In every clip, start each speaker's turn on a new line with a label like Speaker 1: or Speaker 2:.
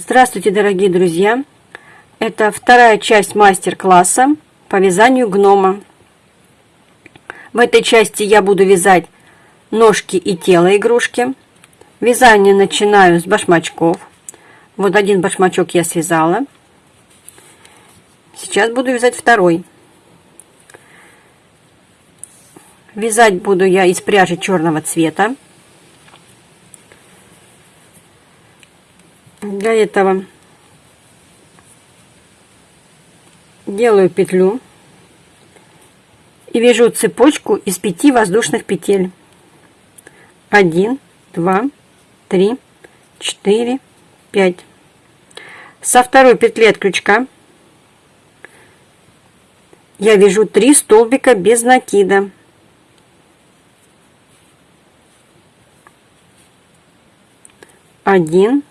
Speaker 1: Здравствуйте, дорогие друзья! Это вторая часть мастер-класса по вязанию гнома. В этой части я буду вязать ножки и тело игрушки. Вязание начинаю с башмачков. Вот один башмачок я связала. Сейчас буду вязать второй. Вязать буду я из пряжи черного цвета. для этого делаю петлю и вяжу цепочку из 5 воздушных петель 1 2 3 4 5 со второй петли от крючка я вяжу 3 столбика без накида один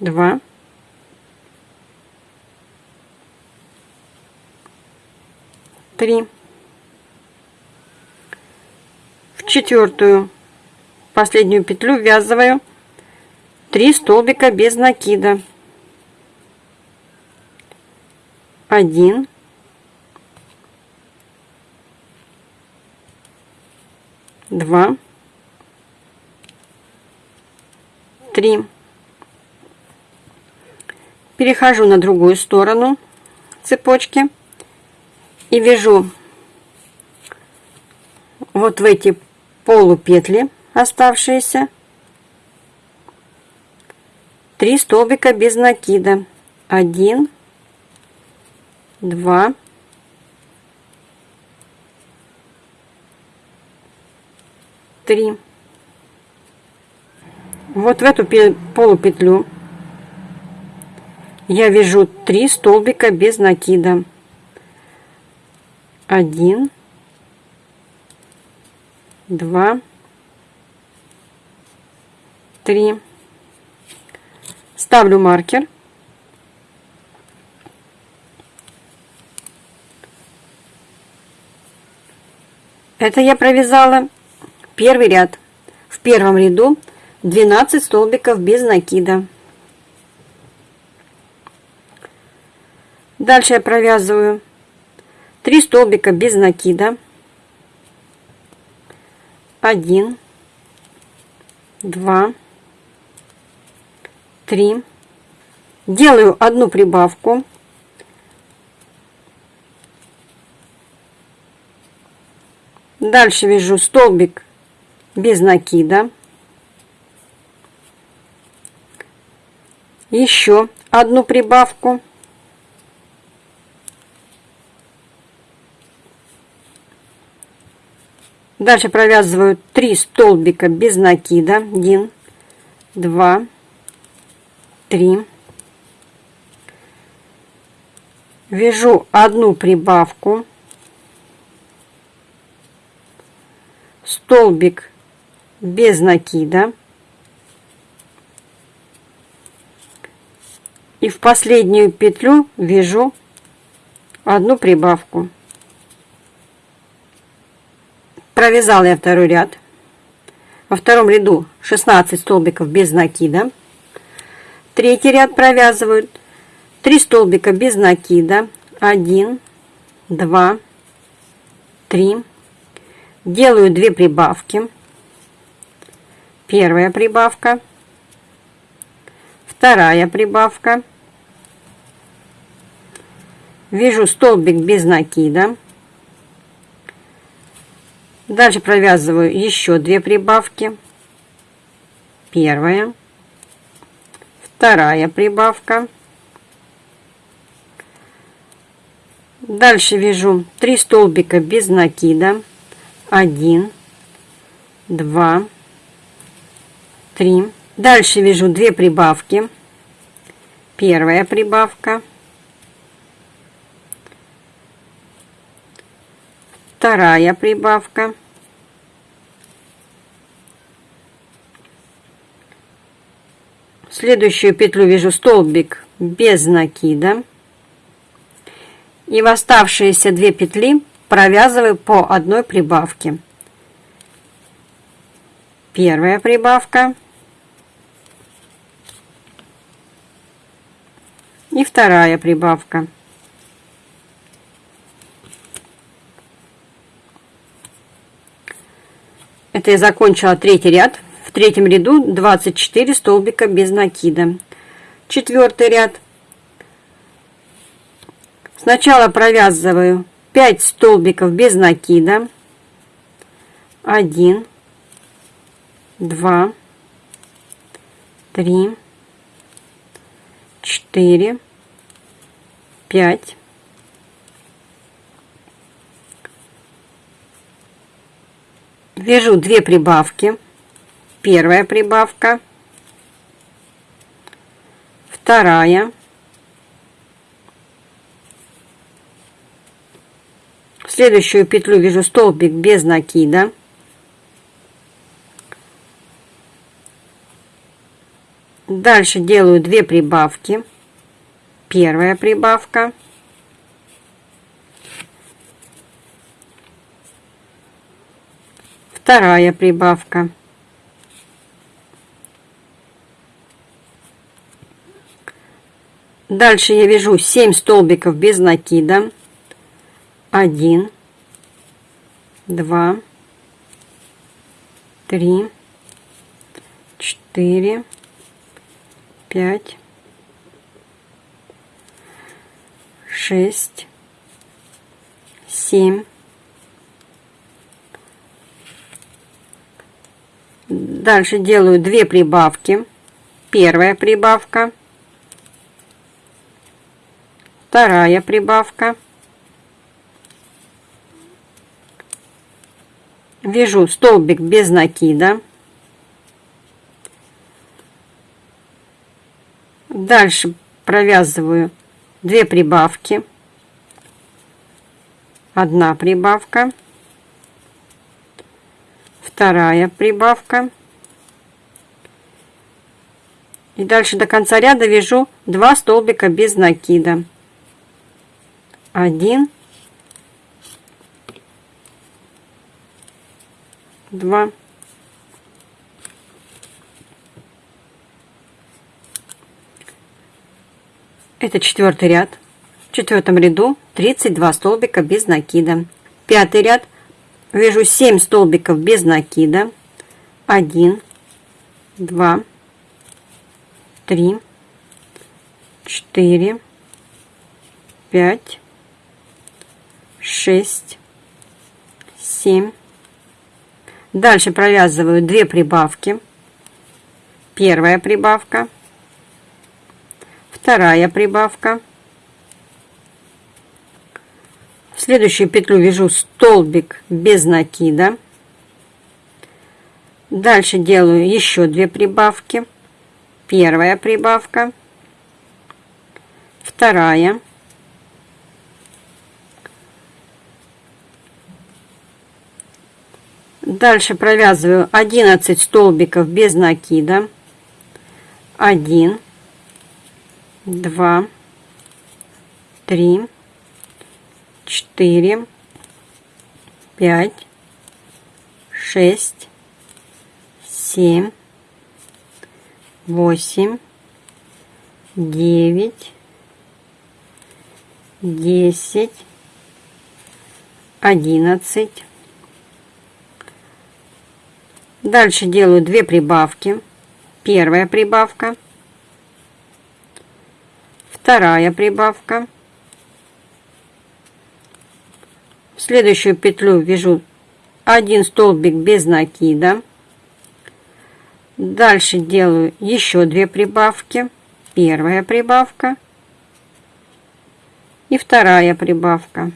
Speaker 1: два, три. В четвертую последнюю петлю ввязываю 3 столбика без накида. 1 2 3 перехожу на другую сторону цепочки и вяжу вот в эти полупетли оставшиеся три столбика без накида 1 2 3 вот в эту полупетлю я вяжу 3 столбика без накида 1 2 3 ставлю маркер это я провязала первый ряд в первом ряду 12 столбиков без накида Дальше я провязываю 3 столбика без накида. 1, 2, 3. Делаю одну прибавку. Дальше вяжу столбик без накида. Еще одну прибавку. Дальше провязываю 3 столбика без накида. 1, 2, 3. Вяжу одну прибавку. Столбик без накида. И в последнюю петлю вяжу одну прибавку. Провязала я второй ряд. Во втором ряду 16 столбиков без накида. Третий ряд провязывают 3 столбика без накида. 1, 2, 3. Делаю 2 прибавки. Первая прибавка. Вторая прибавка. Вяжу столбик без накида. Дальше провязываю еще две прибавки. Первая, вторая прибавка. Дальше вяжу 3 столбика без накида. 1, 2, 3. Дальше вяжу 2 прибавки. Первая прибавка. Вторая прибавка. следующую петлю вяжу столбик без накида. И в оставшиеся две петли провязываю по одной прибавке. Первая прибавка. И вторая прибавка. Это я закончила третий ряд. В третьем ряду 24 столбика без накида. Четвертый ряд. Сначала провязываю 5 столбиков без накида. 1, 2, 3, 4, 5, вяжу две прибавки. Первая прибавка, вторая, в следующую петлю вяжу столбик без накида. Дальше делаю две прибавки. Первая прибавка – вторая прибавка. Дальше я вяжу 7 столбиков без накида. 1, 2, 3, 4, 5, 6, 7, Дальше делаю две прибавки. Первая прибавка. Вторая прибавка. Вяжу столбик без накида. Дальше провязываю две прибавки. Одна прибавка вторая прибавка. И дальше до конца ряда вяжу 2 столбика без накида. 1, 2, Это четвертый ряд. В четвертом ряду 32 столбика без накида. Пятый ряд вяжу 7 столбиков без накида 1 2 3 4 5 6 7 дальше провязываю 2 прибавки первая прибавка вторая прибавка следующую петлю вяжу столбик без накида дальше делаю еще две прибавки первая прибавка вторая дальше провязываю 11 столбиков без накида 1 2 3 четыре, пять, шесть, семь, восемь, девять, десять, одиннадцать. Дальше делаю две прибавки. Первая прибавка, вторая прибавка в следующую петлю вяжу один столбик без накида дальше делаю еще две прибавки первая прибавка и вторая прибавка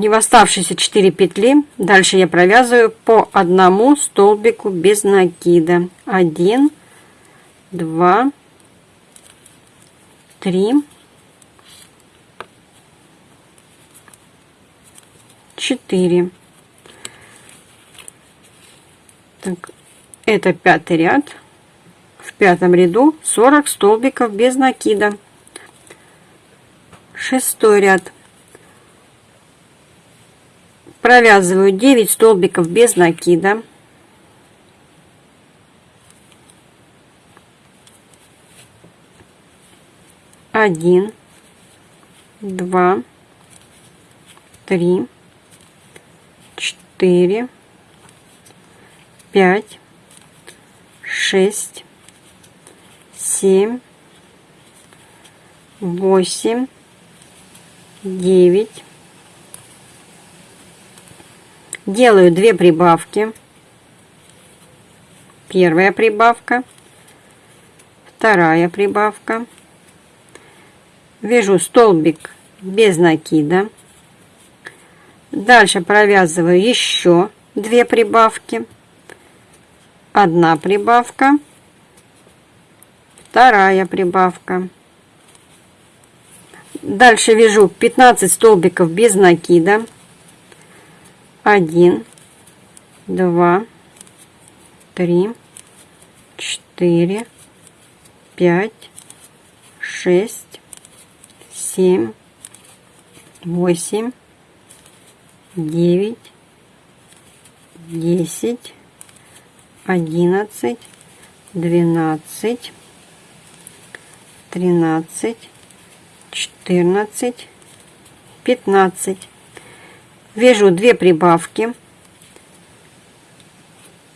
Speaker 1: и в оставшиеся 4 петли дальше я провязываю по одному столбику без накида 1 2 три, четыре. Так, это пятый ряд. В пятом ряду 40 столбиков без накида. Шестой ряд. Провязываю 9 столбиков без накида. один, два, три, четыре, пять, шесть, семь, восемь, девять. Делаю две прибавки. Первая прибавка, вторая прибавка вяжу столбик без накида дальше провязываю еще две прибавки одна прибавка вторая прибавка дальше вяжу 15 столбиков без накида 1 2 3 4 5 6 семь, восемь, девять, десять, одиннадцать, двенадцать, тринадцать, четырнадцать, пятнадцать. Вяжу две прибавки.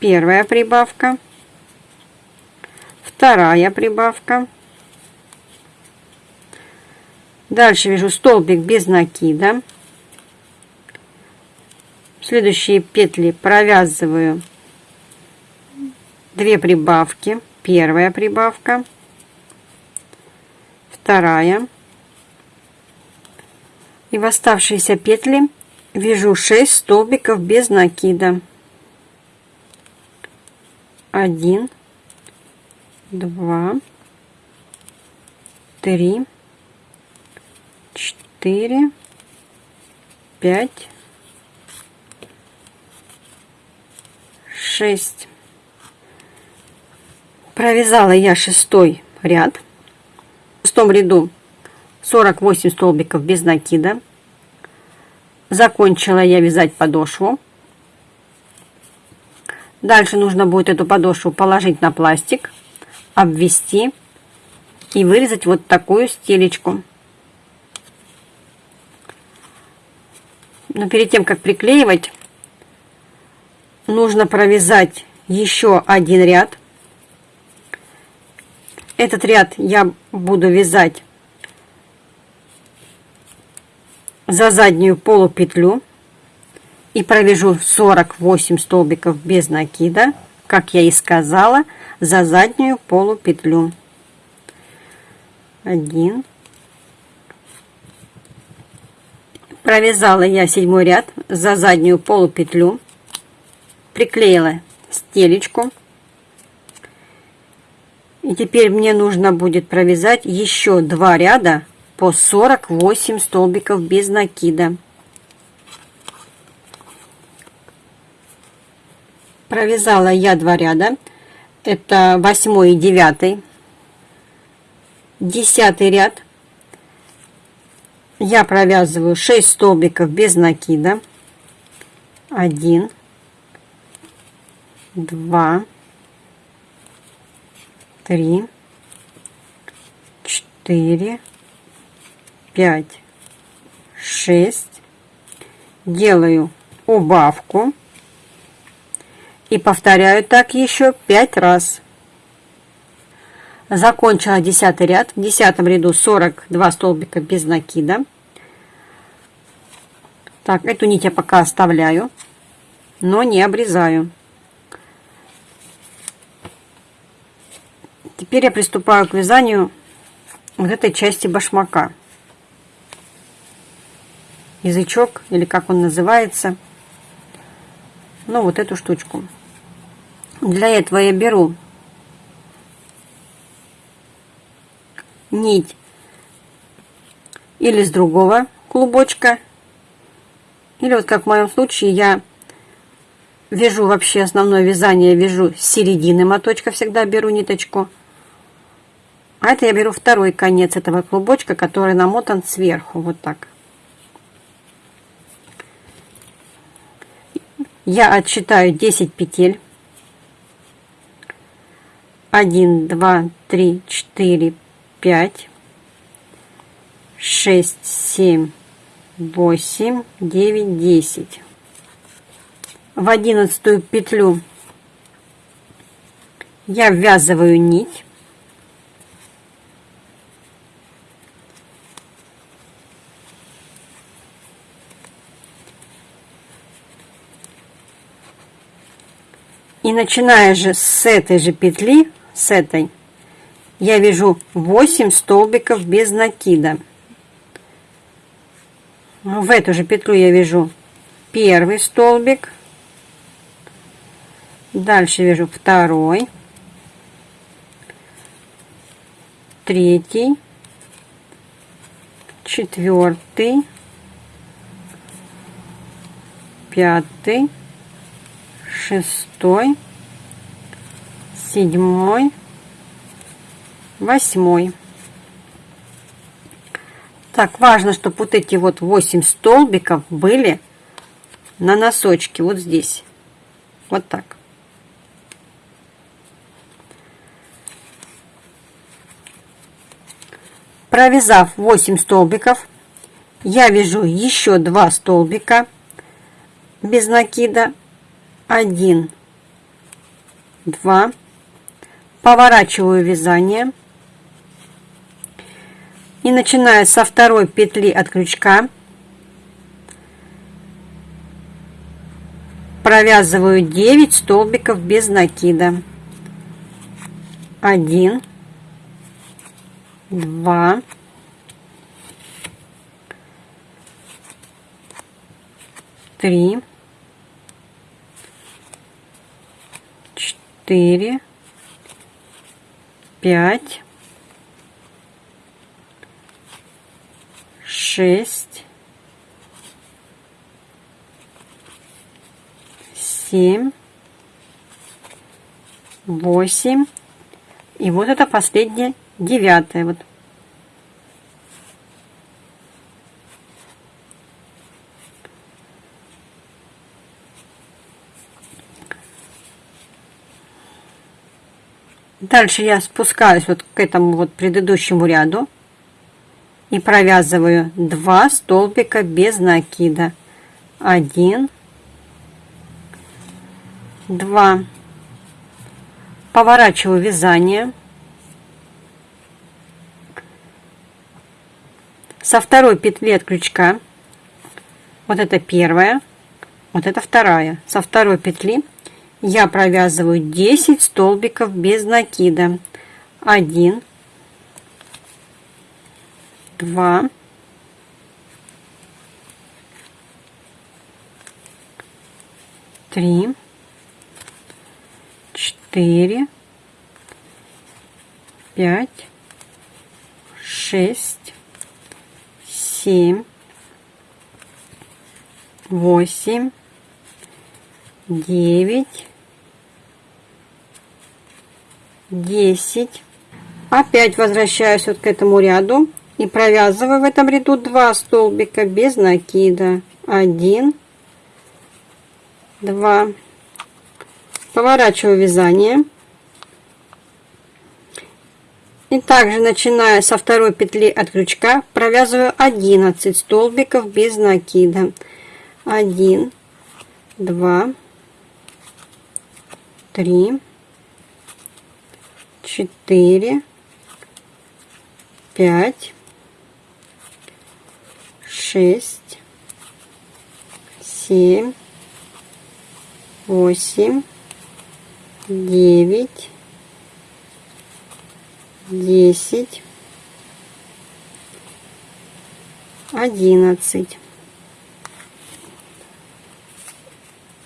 Speaker 1: Первая прибавка, вторая прибавка Дальше вяжу столбик без накида. Следующие петли провязываю две прибавки. Первая прибавка, вторая. И в оставшиеся петли вяжу 6 столбиков без накида. 1, 2, 3, четыре, пять, шесть. Провязала я шестой ряд. В шестом ряду 48 столбиков без накида. Закончила я вязать подошву. Дальше нужно будет эту подошву положить на пластик, обвести и вырезать вот такую стелечку. Но перед тем, как приклеивать, нужно провязать еще один ряд. Этот ряд я буду вязать за заднюю полупетлю и провяжу 48 столбиков без накида, как я и сказала, за заднюю полупетлю. 1, Провязала я седьмой ряд за заднюю полупетлю, приклеила стелечку. И теперь мне нужно будет провязать еще два ряда по 48 столбиков без накида. Провязала я два ряда. Это восьмой и девятый, Десятый ряд я провязываю 6 столбиков без накида 1 2 3 4 5 6 делаю убавку и повторяю так еще 5 раз Закончила 10 ряд. В 10 ряду 42 столбика без накида. Так, эту нить я пока оставляю, но не обрезаю. Теперь я приступаю к вязанию вот этой части башмака. Язычок, или как он называется. Ну, вот эту штучку. Для этого я беру нить или с другого клубочка. Или вот как в моем случае я вяжу вообще основное вязание, вяжу с середины моточка, всегда беру ниточку. А это я беру второй конец этого клубочка, который намотан сверху, вот так. Я отсчитаю 10 петель. 1, 2, 3, 4, пять, шесть, семь, восемь, девять, десять. В одиннадцатую петлю я ввязываю нить. И начиная же с этой же петли, с этой, я вяжу 8 столбиков без накида ну, в эту же петлю я вяжу первый столбик дальше вяжу второй третий четвертый пятый шестой седьмой восьмой. Так, важно, чтобы вот эти вот 8 столбиков были на носочке, вот здесь. Вот так. Провязав 8 столбиков, я вяжу еще 2 столбика без накида. 1, 2. Поворачиваю вязание и начиная со второй петли от крючка провязываю 9 столбиков без накида 1 2 3 4 5 шесть, семь, восемь. И вот это последнее, девятое. Вот. Дальше я спускаюсь вот к этому вот предыдущему ряду и провязываю 2 столбика без накида 1 2 поворачиваю вязание со второй петли от крючка вот это первая вот это вторая со второй петли я провязываю 10 столбиков без накида 1 два, три, четыре, пять, шесть, семь, восемь, девять, десять. Опять возвращаюсь вот к этому ряду и провязываю в этом ряду 2 столбика без накида 1 2 поворачиваю вязание и также начиная со второй петли от крючка провязываю 11 столбиков без накида 1 2 3 4 5 шесть, семь, восемь, девять, десять, одиннадцать.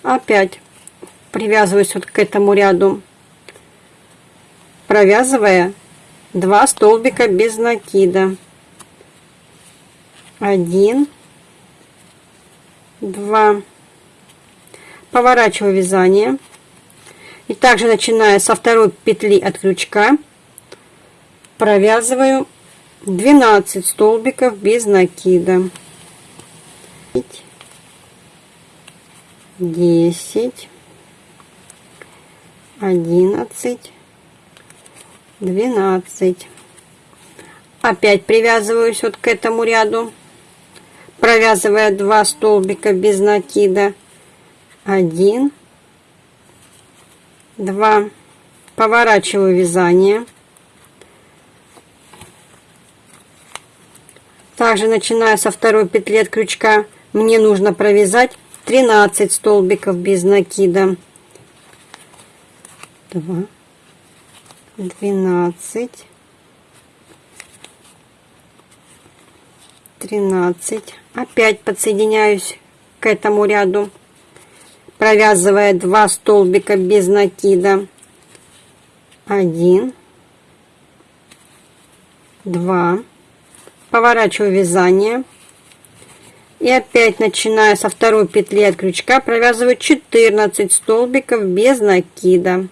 Speaker 1: Опять привязываюсь вот к этому ряду, провязывая два столбика без накида. 1, 2. Поворачиваю вязание. И также начиная со второй петли от крючка провязываю 12 столбиков без накида. 10, 11, 12. Опять привязываюсь вот к этому ряду провязывая два столбика без накида 1 2 поворачиваю вязание также начиная со второй петли от крючка мне нужно провязать 13 столбиков без накида 2 12 13 опять подсоединяюсь к этому ряду провязывая 2 столбика без накида 1 2 поворачиваю вязание и опять начиная со второй петли от крючка провязываю 14 столбиков без накида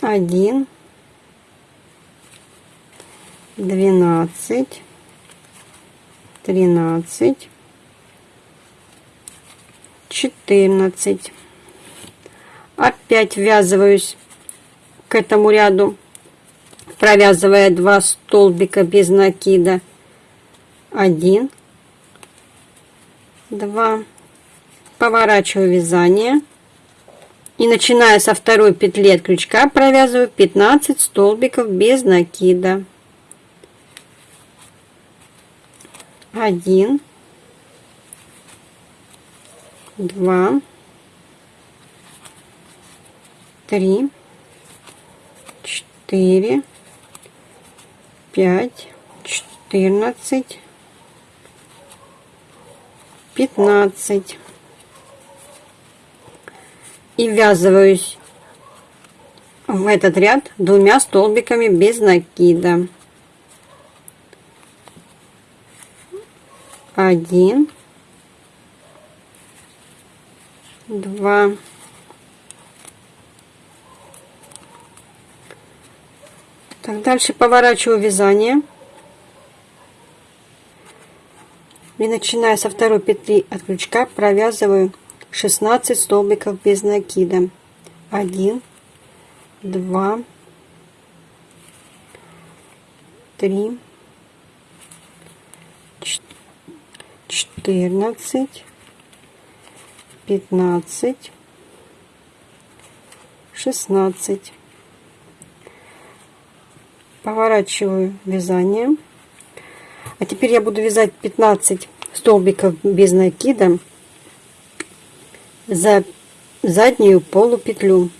Speaker 1: 1 12 тринадцать, четырнадцать. Опять ввязываюсь к этому ряду, провязывая два столбика без накида. Один, два. Поворачиваю вязание и начиная со второй петли от крючка провязываю 15 столбиков без накида. один, два, три, четыре, пять, четырнадцать, пятнадцать. И ввязываюсь в этот ряд двумя столбиками без накида. один, два, так, дальше поворачиваю вязание и начиная со второй петли от крючка провязываю 16 столбиков без накида 1 2 3 четырнадцать, пятнадцать, шестнадцать. Поворачиваю вязание. А теперь я буду вязать 15 столбиков без накида за заднюю полупетлю.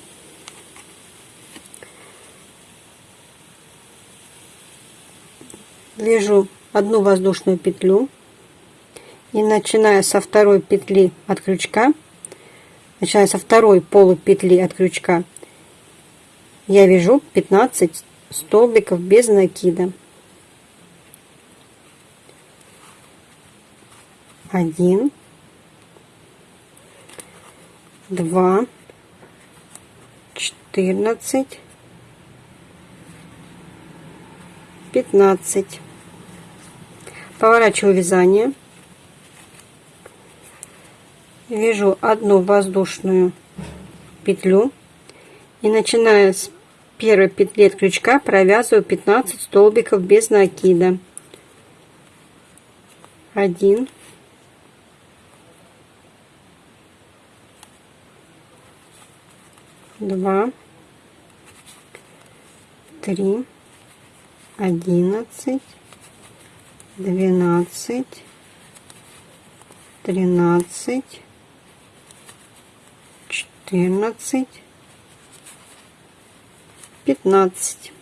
Speaker 1: Вяжу одну воздушную петлю и начиная со второй петли от крючка, начиная со второй полупетли от крючка, я вяжу 15 столбиков без накида. Один, два, четырнадцать, пятнадцать. Поворачиваю вязание вяжу одну воздушную петлю и начиная с первой петли от крючка провязываю 15 столбиков без накида 1 2 3 11 12 13 четырнадцать, 15.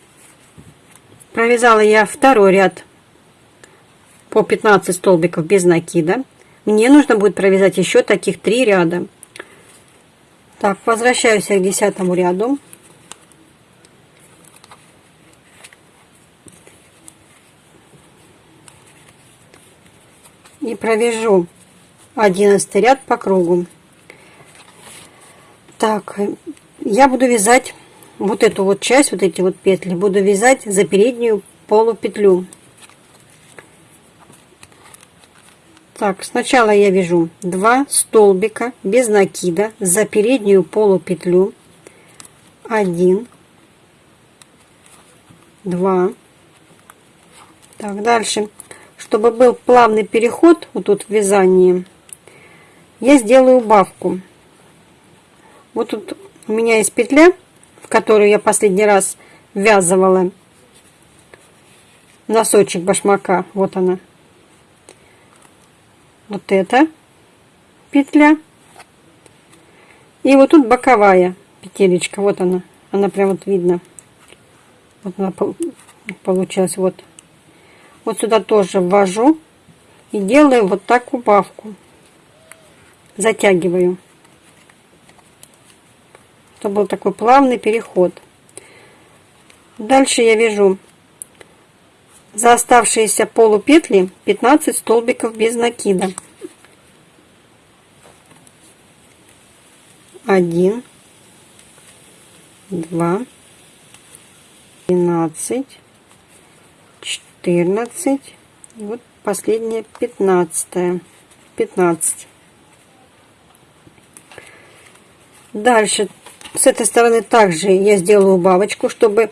Speaker 1: Провязала я второй ряд по 15 столбиков без накида. Мне нужно будет провязать еще таких три ряда. Так, возвращаюсь к десятому ряду. И провяжу 11 ряд по кругу. Так, я буду вязать вот эту вот часть, вот эти вот петли, буду вязать за переднюю полупетлю. Так, сначала я вяжу 2 столбика без накида за переднюю полупетлю. 1, 2. Так, дальше. Чтобы был плавный переход вот тут в вязании, я сделаю убавку. Вот тут у меня есть петля, в которую я последний раз ввязывала носочек башмака. Вот она. Вот эта петля. И вот тут боковая петелечка. Вот она. Она прям вот видно. Вот она получилась. Вот. Вот сюда тоже ввожу. И делаю вот так убавку. Затягиваю то был такой плавный переход. Дальше я вяжу за оставшиеся полупетли 15 столбиков без накида. 1, 2, 12, 14, вот последняя 15, 15. Дальше с этой стороны также я сделаю бабочку, чтобы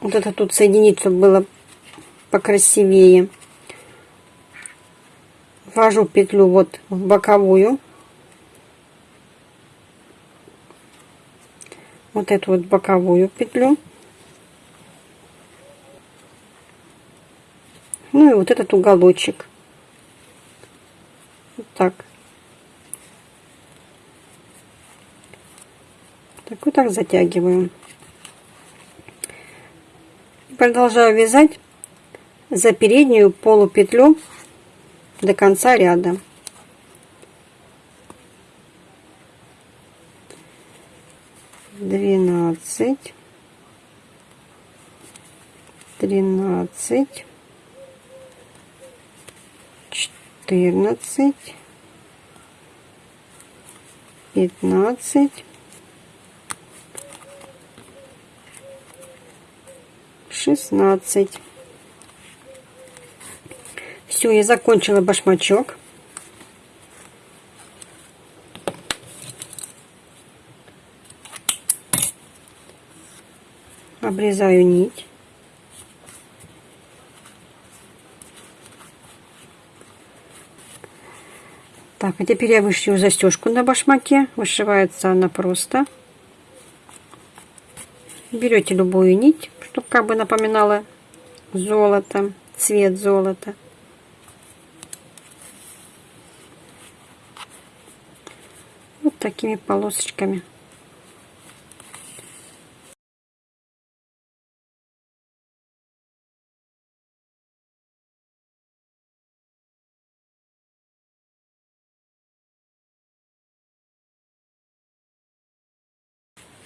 Speaker 1: вот это тут соединить, чтобы было покрасивее. Ввожу петлю вот в боковую. Вот эту вот боковую петлю. Ну и вот этот уголочек. Вот так. так вот так затягиваю продолжаю вязать за переднюю полупетлю до конца ряда двенадцать тринадцать четырнадцать пятнадцать 16. Все, я закончила башмачок. Обрезаю нить. Так, а теперь я вышью застежку на башмаке. Вышивается она просто. Берете любую нить чтобы как бы напоминала золото, цвет золота. Вот такими полосочками.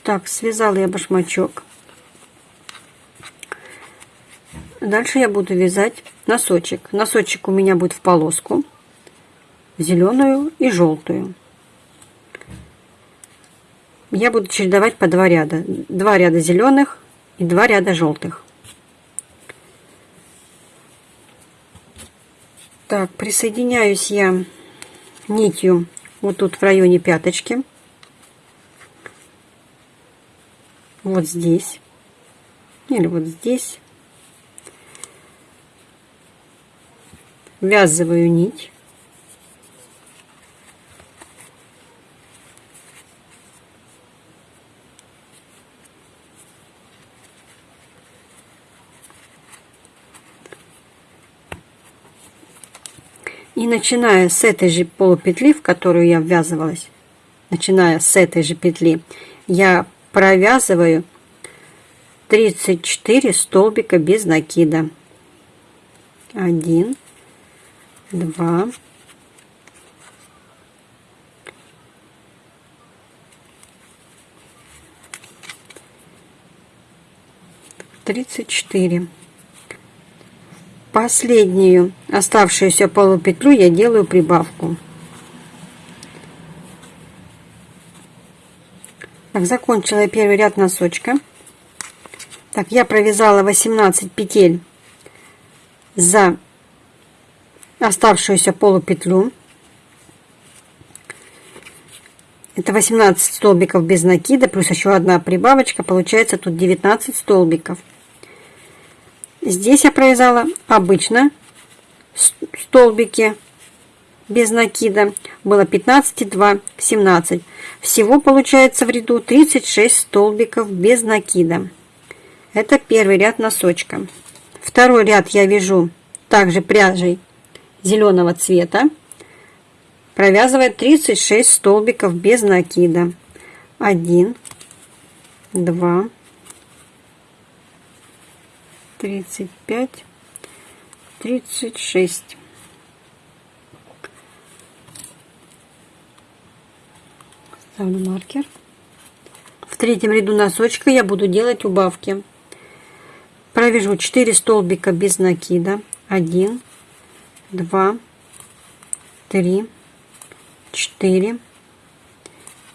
Speaker 1: Так, связала я башмачок. Дальше я буду вязать носочек. Носочек у меня будет в полоску, зеленую и желтую. Я буду чередовать по два ряда. Два ряда зеленых и два ряда желтых. Так, присоединяюсь я нитью вот тут в районе пяточки. Вот здесь. Или вот здесь. ввязываю нить. И начиная с этой же полупетли, в которую я ввязывалась, начиная с этой же петли, я провязываю 34 столбика без накида. 1, два, тридцать четыре. Последнюю оставшуюся полупетлю я делаю прибавку. Так, закончила я первый ряд носочка. Так, я провязала 18 петель за оставшуюся полупетлю. Это 18 столбиков без накида, плюс еще одна прибавочка, получается тут 19 столбиков. Здесь я провязала обычно столбики без накида, было 15 и 2, 17. Всего получается в ряду 36 столбиков без накида. Это первый ряд носочка. Второй ряд я вяжу также пряжей зеленого цвета провязывает 36 столбиков без накида 1 2 35 36 ставлю маркер в третьем ряду носочка я буду делать убавки провяжу 4 столбика без накида 1 два, три, четыре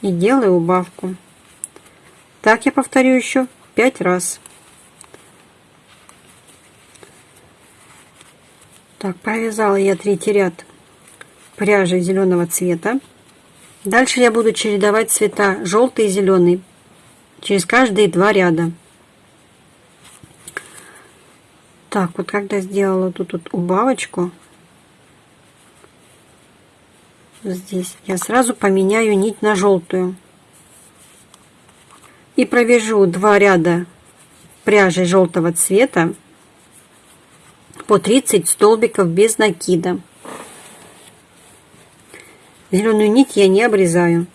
Speaker 1: и делаю убавку. Так я повторю еще пять раз. Так, провязала я третий ряд пряжи зеленого цвета. Дальше я буду чередовать цвета желтый и зеленый через каждые два ряда. Так, вот когда сделала тут вот убавочку, здесь я сразу поменяю нить на желтую и провяжу два ряда пряжи желтого цвета по 30 столбиков без накида зеленую нить я не обрезаю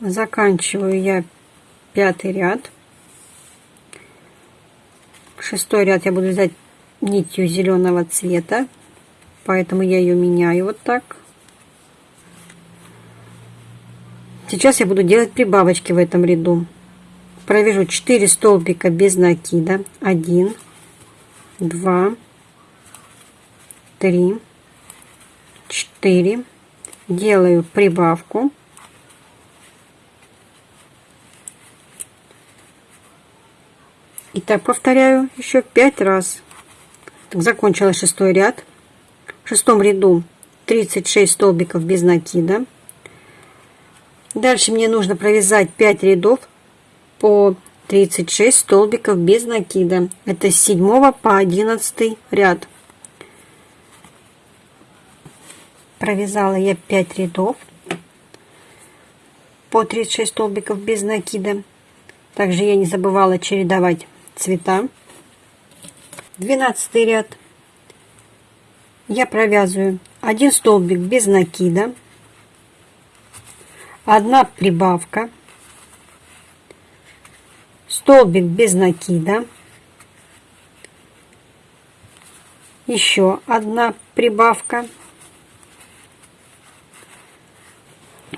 Speaker 1: заканчиваю я пятый ряд шестой ряд я буду вязать нитью зеленого цвета, поэтому я ее меняю вот так. Сейчас я буду делать прибавочки в этом ряду. Провяжу 4 столбика без накида. 1, 2, 3, 4. Делаю прибавку. И так повторяю еще 5 раз закончила шестой ряд. В шестом ряду 36 столбиков без накида. Дальше мне нужно провязать 5 рядов по 36 столбиков без накида. Это с 7 по 11 ряд. Провязала я 5 рядов по 36 столбиков без накида. Также я не забывала чередовать цвета. 12 ряд я провязываю 1 столбик без накида 1 прибавка столбик без накида еще одна прибавка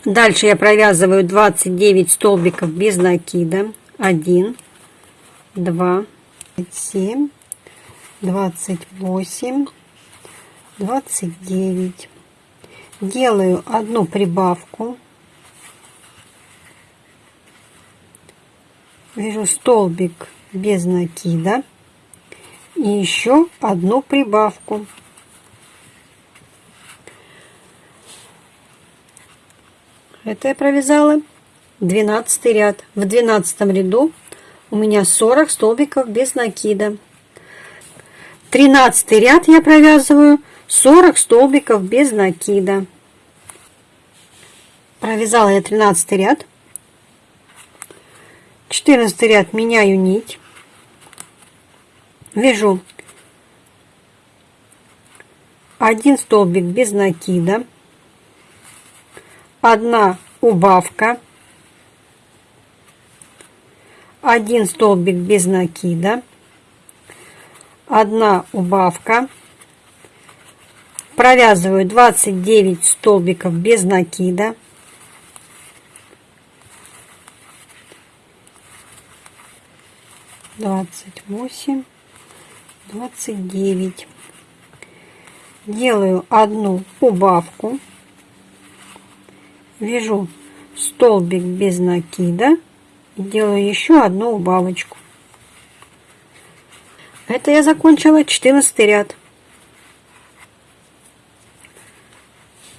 Speaker 1: дальше я провязываю 29 столбиков без накида 1 2 7 двадцать восемь, двадцать девять. Делаю одну прибавку. Вяжу столбик без накида и еще одну прибавку. Это я провязала 12 ряд. В 12 ряду у меня 40 столбиков без накида. Тринадцатый ряд я провязываю 40 столбиков без накида. Провязала я тринадцатый ряд. Четырнадцатый ряд меняю нить. Вяжу один столбик без накида, одна убавка, один столбик без накида, Одна убавка. Провязываю 29 столбиков без накида. Двадцать восемь, двадцать девять. Делаю одну убавку. Вяжу столбик без накида. Делаю еще одну убавочку. Это я закончила 14 ряд.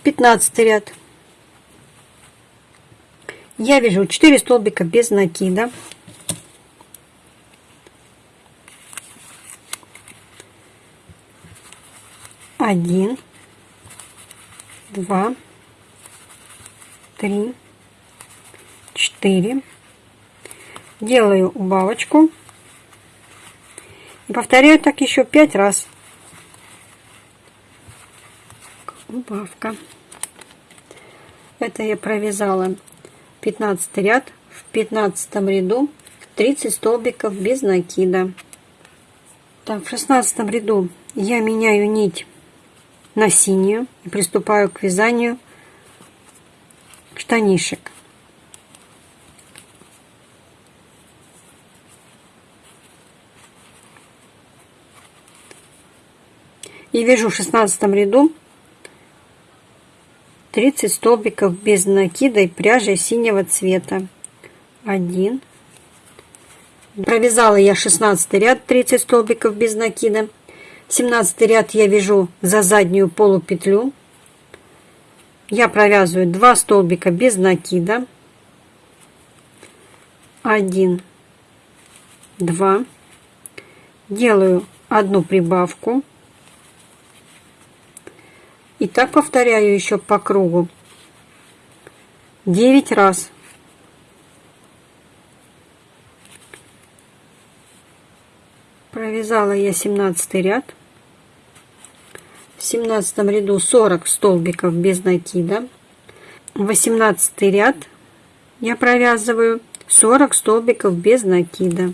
Speaker 1: 15 ряд. Я вяжу 4 столбика без накида. Один, два, три, четыре. Делаю убавочку и Повторяю так еще пять раз. Убавка. Это я провязала 15 ряд. В 15 ряду 30 столбиков без накида. Так, в 16 ряду я меняю нить на синюю и приступаю к вязанию штанишек. и вяжу в 16 ряду 30 столбиков без накида и пряжи синего цвета 1 провязала я 16 ряд 30 столбиков без накида 17 ряд я вяжу за заднюю полупетлю я провязываю 2 столбика без накида 1 2 делаю одну прибавку и так повторяю еще по кругу. 9 раз. Провязала я 17 ряд. В 17 ряду 40 столбиков без накида. 18 ряд я провязываю 40 столбиков без накида.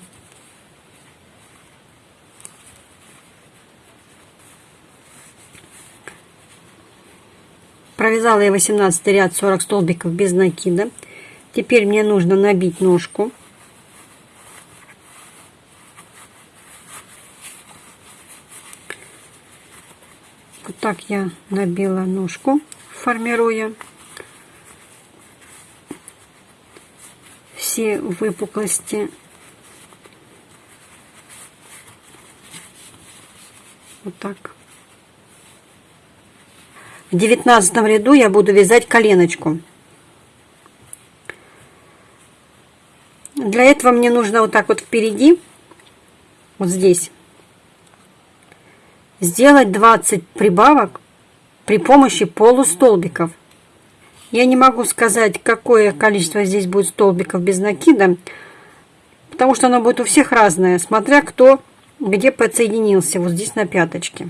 Speaker 1: Провязала я 18 ряд 40 столбиков без накида. Теперь мне нужно набить ножку. Вот так я набила ножку, формируя все выпуклости. Вот так. В девятнадцатом ряду я буду вязать коленочку. Для этого мне нужно вот так вот впереди, вот здесь, сделать 20 прибавок при помощи полустолбиков. Я не могу сказать, какое количество здесь будет столбиков без накида, потому что оно будет у всех разное, смотря кто где подсоединился, вот здесь на пяточке.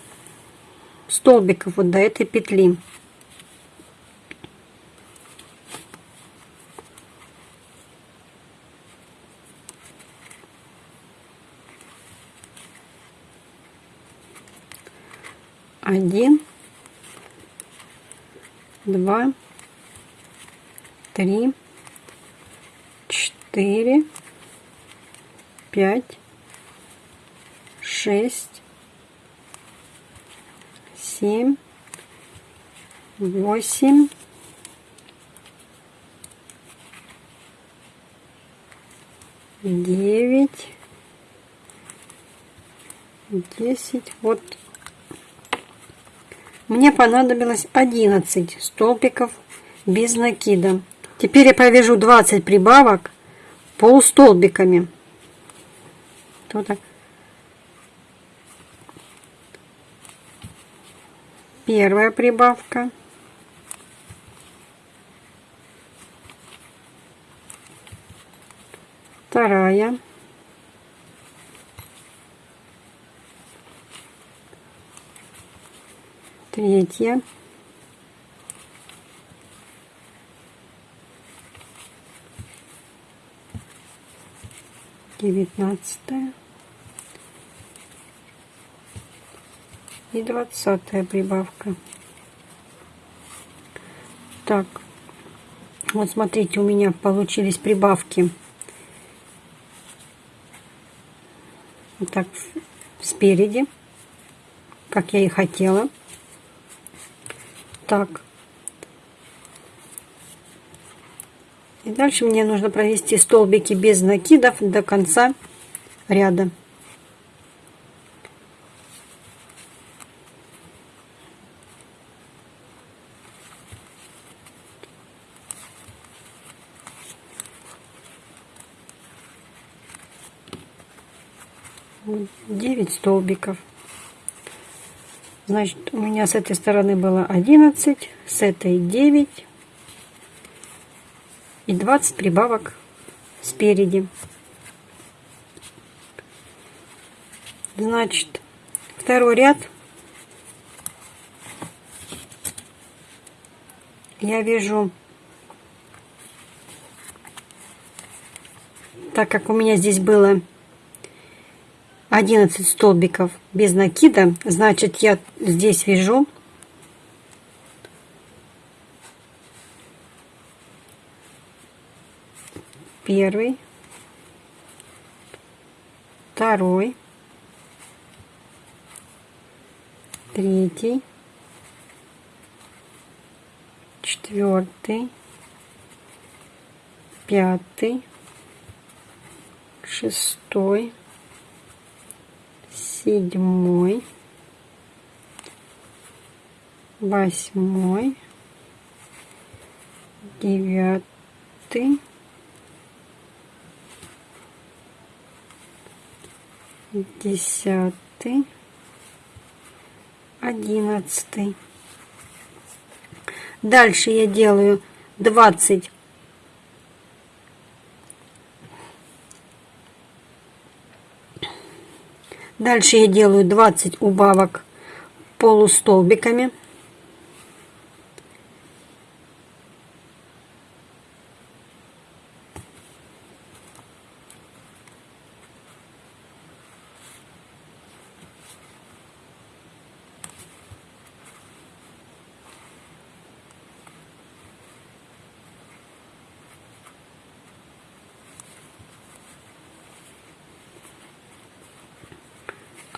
Speaker 1: столбиков вот до этой петли. Один, два, три, четыре, пять, шесть, семь, восемь, девять, десять. Вот мне понадобилось одиннадцать столбиков без накида. Теперь я провяжу двадцать прибавок полустолбиками. столбиками. Вот так. первая прибавка. Вторая. Третья. Девятнадцатая. и двадцатая прибавка. Так, вот смотрите, у меня получились прибавки. Вот так, спереди, как я и хотела. Так. И дальше мне нужно провести столбики без накидов до конца ряда. столбиков. Значит, у меня с этой стороны было 11, с этой 9 и 20 прибавок спереди. Значит, второй ряд я вяжу, так как у меня здесь было 11 столбиков без накида значит я здесь вяжу первый второй третий четвертый пятый шестой седьмой, восьмой, девятый, десятый, одиннадцатый. Дальше я делаю двадцать Дальше я делаю 20 убавок полустолбиками.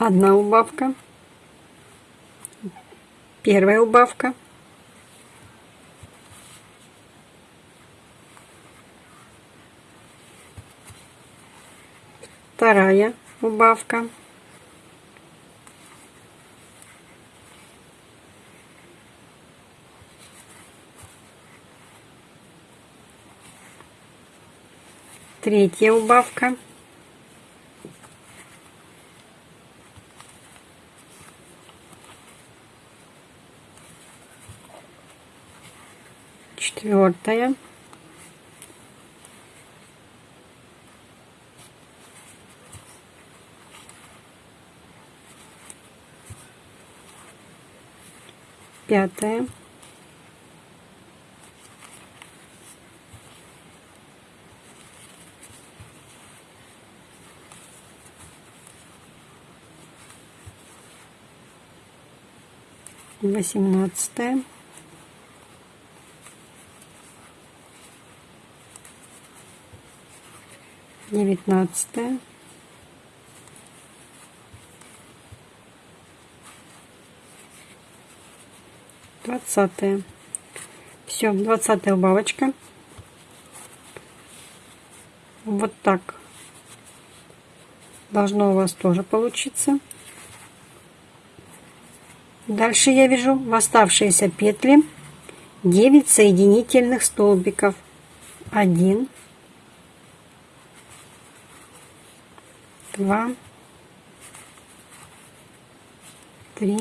Speaker 1: одна убавка, первая убавка, вторая убавка, третья убавка. четвертая. Пятая. Восемнадцатая. 19 20 все 20 убавочка вот так должно у вас тоже получиться дальше я вяжу в оставшиеся петли 9 соединительных столбиков 1 два, три,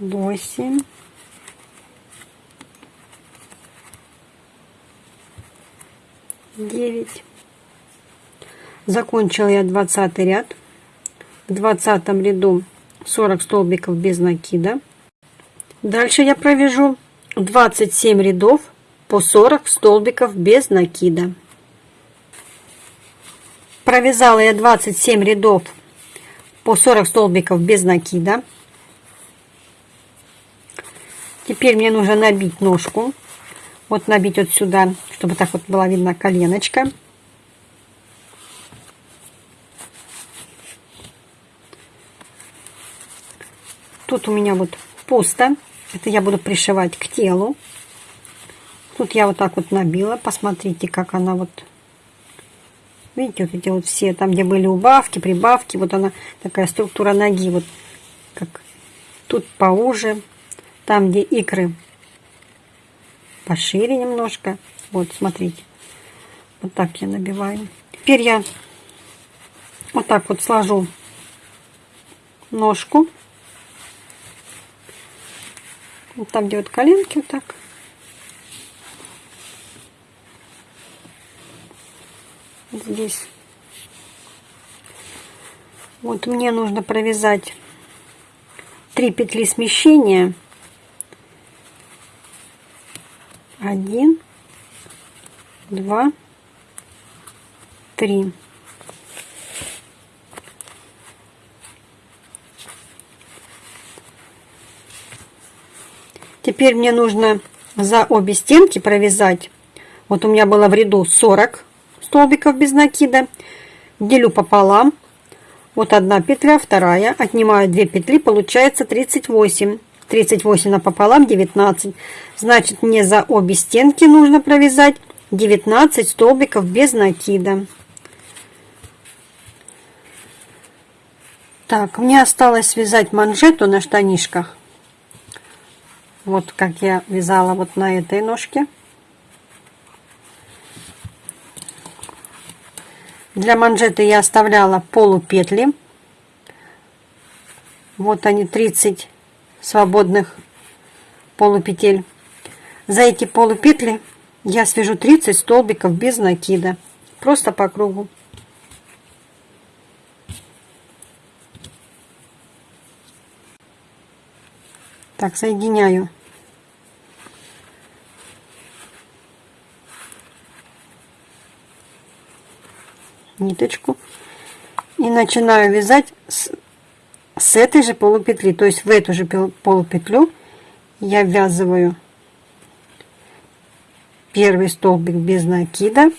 Speaker 1: восемь, девять. Закончила я двадцатый ряд. В двадцатом ряду 40 столбиков без накида. Дальше я провяжу 27 рядов по 40 столбиков без накида провязала я 27 рядов по 40 столбиков без накида. Теперь мне нужно набить ножку. Вот набить вот сюда, чтобы так вот была видна коленочка. Тут у меня вот пусто. Это я буду пришивать к телу. Тут я вот так вот набила. Посмотрите, как она вот Видите, вот эти вот все, там, где были убавки, прибавки, вот она, такая структура ноги, вот как тут поуже, там, где икры пошире немножко. Вот, смотрите, вот так я набиваю. Теперь я вот так вот сложу ножку, вот там, где вот коленки, вот так. здесь. Вот мне нужно провязать 3 петли смещения. 1, 2, 3. Теперь мне нужно за обе стенки провязать. Вот у меня было в ряду 40 столбиков без накида, делю пополам. Вот одна петля, вторая, отнимаю 2 петли, получается 38. 38 пополам 19. Значит, мне за обе стенки нужно провязать 19 столбиков без накида. Так, мне осталось связать манжету на штанишках. Вот как я вязала вот на этой ножке. Для манжеты я оставляла полупетли. Вот они, 30 свободных полупетель. За эти полупетли я свяжу 30 столбиков без накида. Просто по кругу. Так, соединяю ниточку и начинаю вязать с, с этой же полупетли то есть в эту же полупетлю я ввязываю первый столбик без накида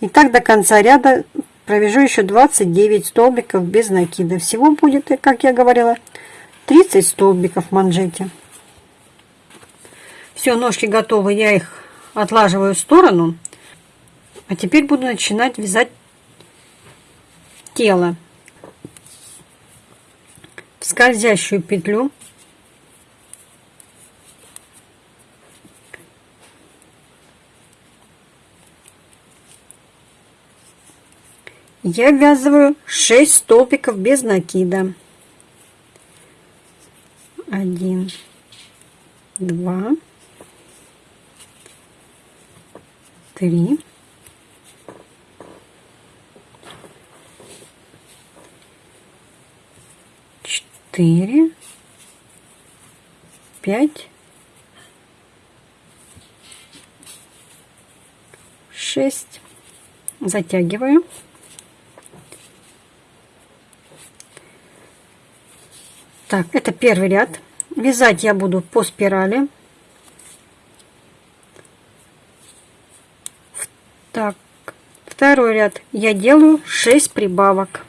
Speaker 1: и так до конца ряда провяжу еще 29 столбиков без накида всего будет как я говорила 30 столбиков в манжете все ножки готовы я их отлаживаю в сторону а теперь буду начинать вязать тело. В скользящую петлю я ввязываю 6 столбиков без накида. 1, 2, 3, четыре, пять, шесть. Затягиваю. Так, это первый ряд. Вязать я буду по спирали. Так, второй ряд я делаю 6 прибавок.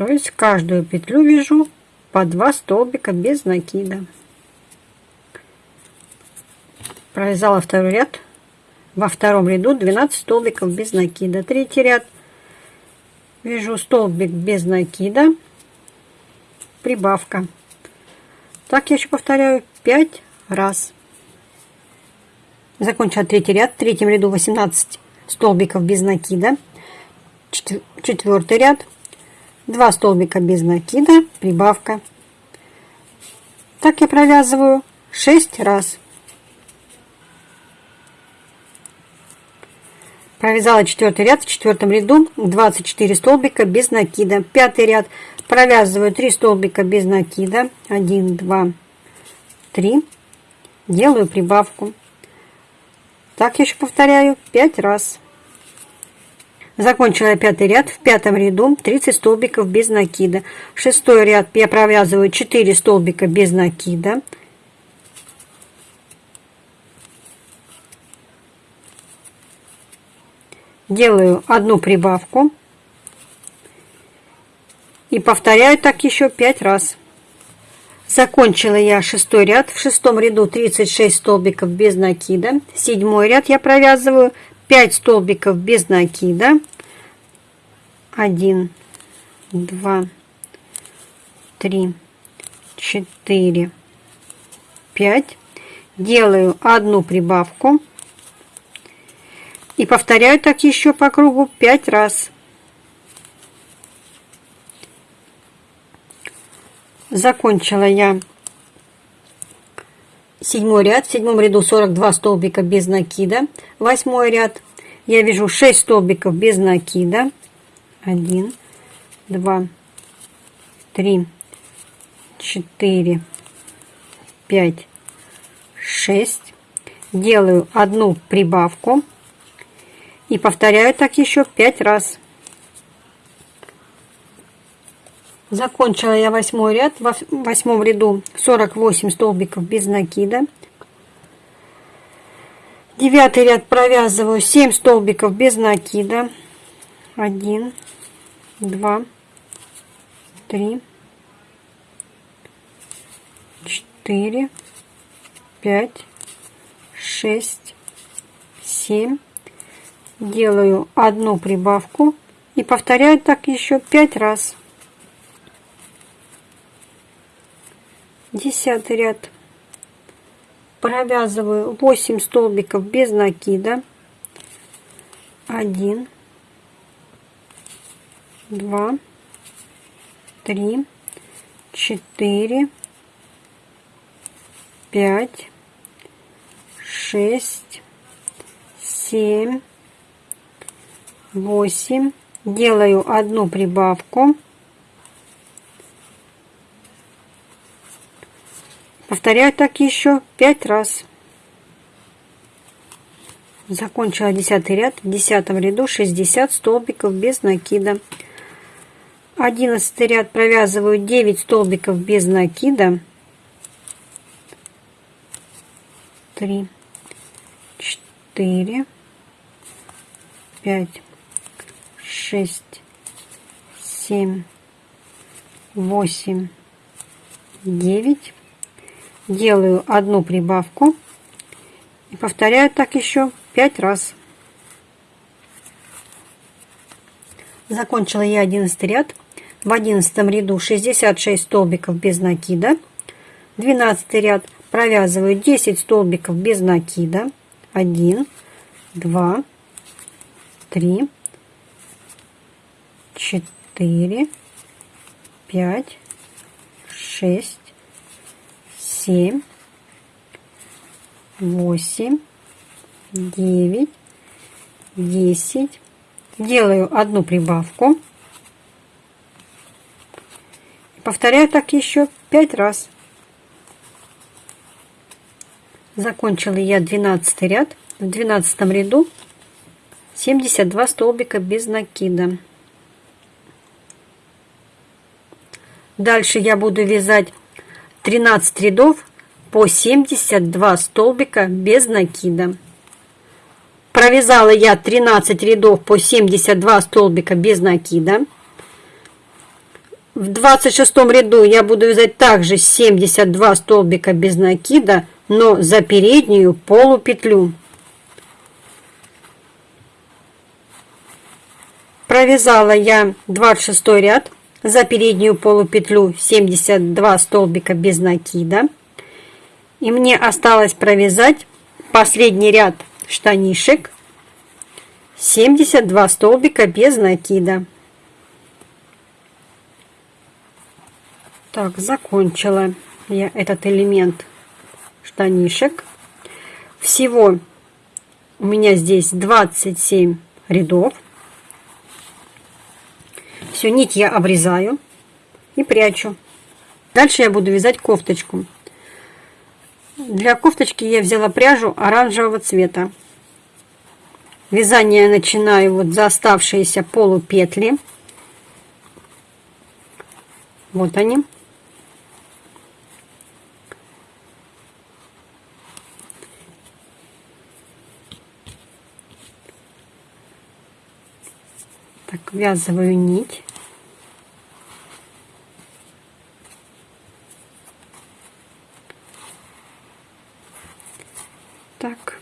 Speaker 1: то есть каждую петлю вяжу по 2 столбика без накида провязала второй ряд во втором ряду 12 столбиков без накида третий ряд вяжу столбик без накида прибавка так я еще повторяю 5 раз закончила третий ряд в третьем ряду 18 столбиков без накида четвертый ряд 2 столбика без накида, прибавка. Так я провязываю 6 раз. Провязала четвертый ряд в четвертом ряду 24 столбика без накида. Пятый ряд провязываю 3 столбика без накида. 1, 2, 3. Делаю прибавку. Так еще повторяю 5 раз. Закончила пятый ряд в пятом ряду 30 столбиков без накида. Шестой ряд я провязываю 4 столбика без накида. Делаю одну прибавку и повторяю так еще 5 раз. Закончила я шестой ряд. В шестом ряду 36 столбиков без накида. Седьмой ряд я провязываю 5 столбиков без накида 1 2 3 4 5 делаю одну прибавку и повторяю так еще по кругу 5 раз закончила я седьмой ряд, в седьмом ряду 42 столбика без накида, восьмой ряд, я вяжу 6 столбиков без накида, 1, 2, 3, 4, 5, 6, делаю одну прибавку и повторяю так еще 5 раз. Закончила я восьмой ряд, в восьмом ряду 48 столбиков без накида. Девятый ряд провязываю 7 столбиков без накида. 1, 2, 3, 4, 5, 6, 7. Делаю одну прибавку и повторяю так еще пять раз. десятый ряд провязываю 8 столбиков без накида 1 2 3 4 5 6 7 8 делаю одну прибавку Повторяю так еще пять раз. Закончила 10 ряд. В 10 ряду 60 столбиков без накида. 11 ряд провязываю 9 столбиков без накида. 3, 4, 5, 6, 7, 8, 9 делаю одну прибавку и повторяю так еще пять раз. Закончила я 11 ряд. В одиннадцатом ряду 66 столбиков без накида. 12 ряд провязываю 10 столбиков без накида. 1, 2, 3, 4, 5, 6, семь, восемь, девять, десять. Делаю одну прибавку. Повторяю так еще пять раз. Закончила я 12 ряд. В 12 ряду 72 столбика без накида. Дальше я буду вязать 13 рядов по 72 столбика без накида. Провязала я 13 рядов по 72 столбика без накида. В 26 ряду я буду вязать также 72 столбика без накида, но за переднюю полупетлю. Провязала я 26 ряд за переднюю полупетлю 72 столбика без накида. И мне осталось провязать последний ряд штанишек 72 столбика без накида. Так, закончила я этот элемент штанишек. Всего у меня здесь 27 рядов. Все, нить я обрезаю и прячу. Дальше я буду вязать кофточку. Для кофточки я взяла пряжу оранжевого цвета. Вязание начинаю вот за оставшиеся полупетли. Вот они. Так, ввязываю нить. Так.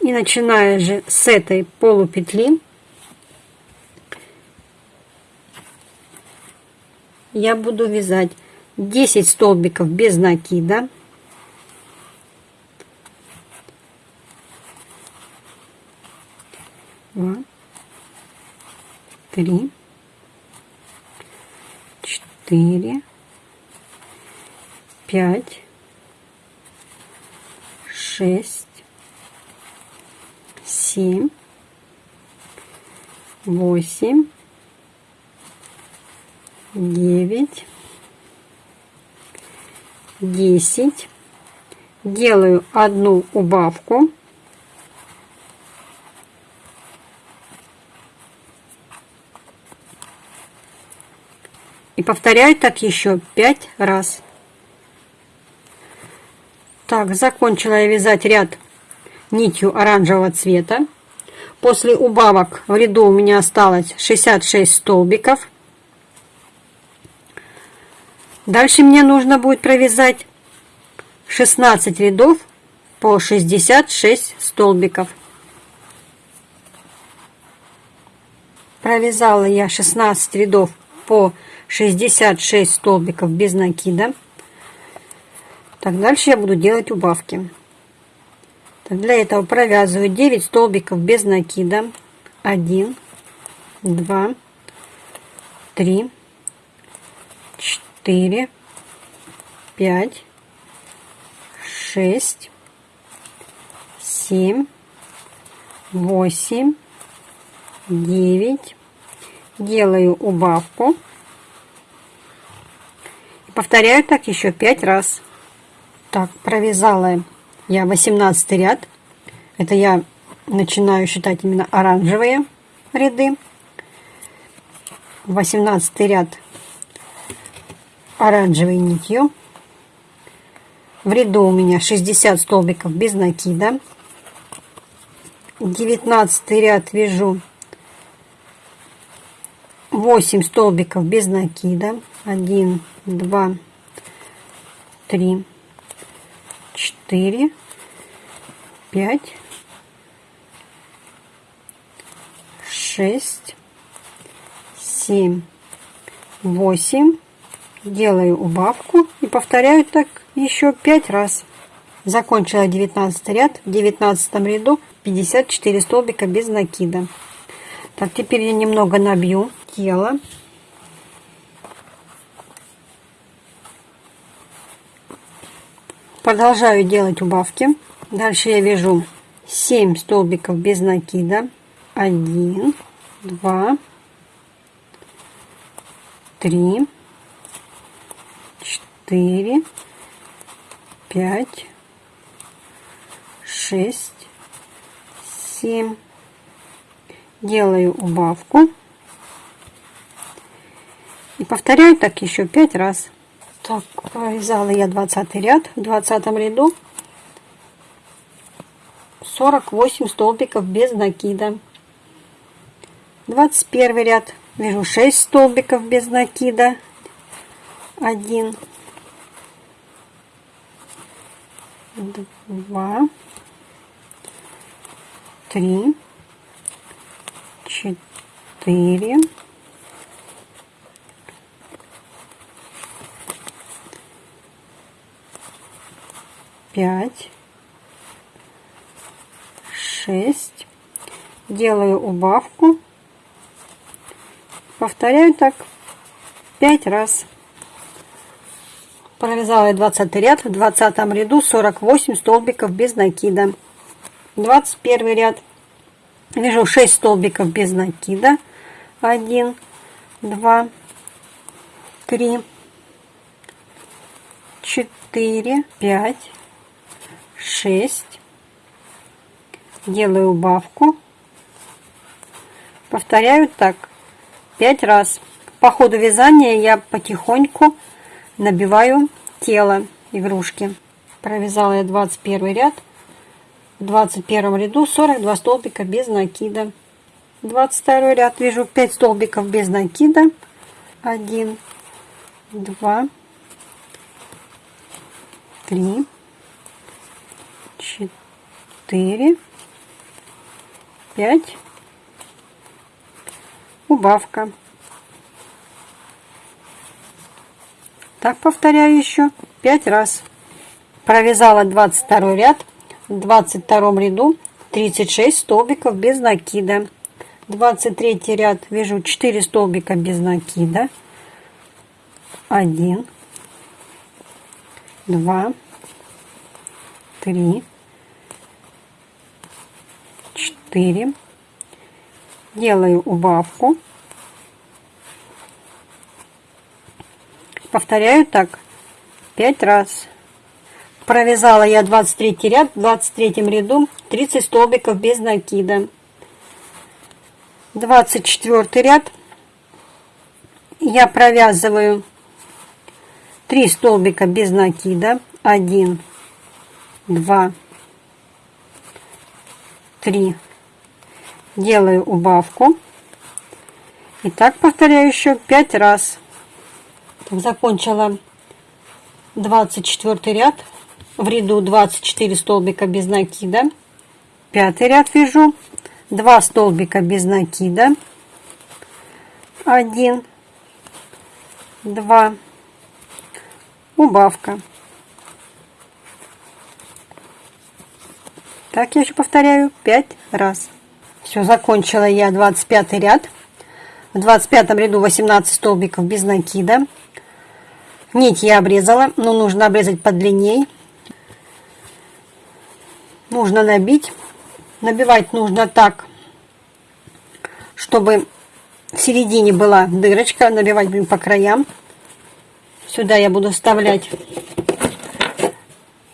Speaker 1: И начиная же с этой полупетли, я буду вязать 10 столбиков без накида. два, три, четыре, пять, шесть, семь, восемь, девять, десять. Делаю одну убавку И повторяю так еще пять раз. Так, закончила я вязать ряд нитью оранжевого цвета. После убавок в ряду у меня осталось 66 столбиков. Дальше мне нужно будет провязать 16 рядов по 66 столбиков. Провязала я 16 рядов по 66 66 столбиков без накида. Так, дальше я буду делать убавки. Так, для этого провязываю 9 столбиков без накида. 1, 2, 3, 4, 5, 6, 7, 8, 9. Делаю убавку. Повторяю так еще 5 раз. Так, провязала я 18 ряд. Это я начинаю считать именно оранжевые ряды. 18 ряд оранжевой нитью. В ряду у меня 60 столбиков без накида. 19 ряд вяжу 8 столбиков без накида. 1, два, три, четыре, пять, шесть, семь, восемь. Делаю убавку и повторяю так еще пять раз. Закончила 19 ряд. В 19 ряду 54 столбика без накида. Так, теперь я немного набью тело. Продолжаю делать убавки. Дальше я вяжу 7 столбиков без накида. 1, 2, 3, 4, 5, 6, 7. Делаю убавку. И повторяю так еще 5 раз. Так, провязала э, я 20 ряд. В 20 ряду 48 столбиков без накида. 21 ряд вяжу 6 столбиков без накида. 1, 2, 3, 4, 5, 6. Делаю убавку. Повторяю так 5 раз. Провязала я 20 ряд. В 20 ряду 48 столбиков без накида. 21 ряд. Вяжу 6 столбиков без накида. 1, 2, 3, 4, 5, 6. Делаю убавку. Повторяю так 5 раз. По ходу вязания я потихоньку набиваю тело игрушки. Провязала я 21 ряд. В 21 ряду 42 столбика без накида. 22 ряд вяжу 5 столбиков без накида. 1, 2, 3, четыре, пять. Убавка. Так повторяю еще пять раз. Провязала 22 ряд. В 22 ряду 36 столбиков без накида. 23 ряд вяжу 4 столбика без накида. 1, 2, 3, 4. Делаю убавку. Повторяю так 5 раз. Провязала я 23 ряд, в 23 ряду 30 столбиков без накида. 24 ряд я провязываю 3 столбика без накида. 1, 2, 3. 3. Делаю убавку. И так повторяю еще 5 раз. Так, закончила 24 ряд. В ряду 24 столбика без накида. Пятый ряд вяжу. 2 столбика без накида. 1, 2, убавка. Так я еще повторяю пять раз. Все, закончила я 25 ряд. В 25 ряду 18 столбиков без накида. Нить я обрезала, но нужно обрезать подлинней. Нужно набить. Набивать нужно так, чтобы в середине была дырочка. Набивать будем по краям. Сюда я буду вставлять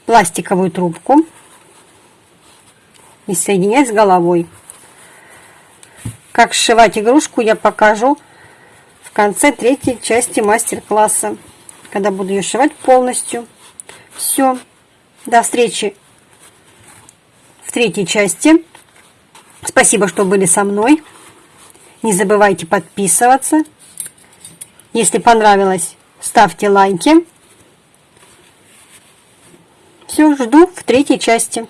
Speaker 1: пластиковую трубку и соединять с головой. Как сшивать игрушку я покажу в конце третьей части мастер-класса, когда буду ее сшивать полностью. Все, до встречи в третьей части. Спасибо, что были со мной. Не забывайте подписываться. Если понравилось, ставьте лайки. Все, жду в третьей части.